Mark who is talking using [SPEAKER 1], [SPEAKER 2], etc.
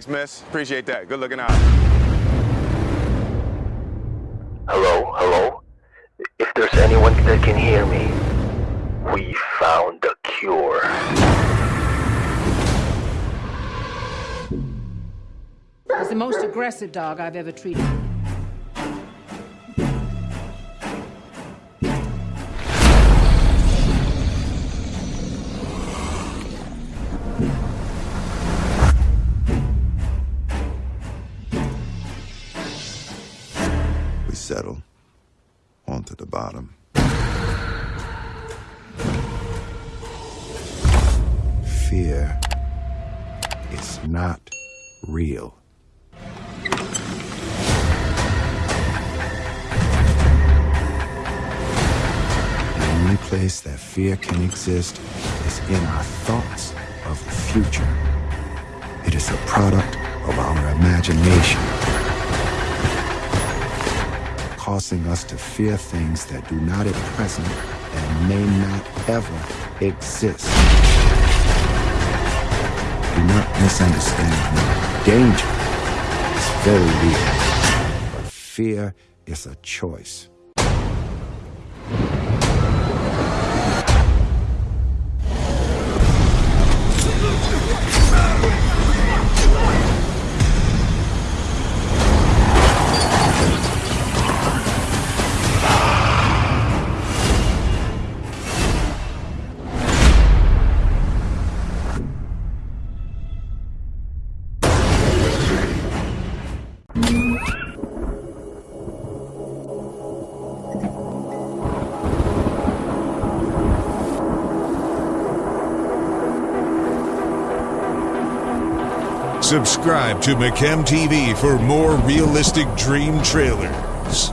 [SPEAKER 1] miss. Appreciate that. Good looking out.
[SPEAKER 2] Hello, hello? If there's anyone that can hear me, we found the cure.
[SPEAKER 3] He's the most aggressive dog I've ever treated.
[SPEAKER 4] Settle onto the bottom. Fear is not real. The only place that fear can exist is in our thoughts of the future. It is a product of our imagination, causing us to fear things that do not at present and may not ever exist. Do not misunderstand me. Danger is very real, but fear is a choice.
[SPEAKER 5] Subscribe to McChem TV for more realistic dream trailers.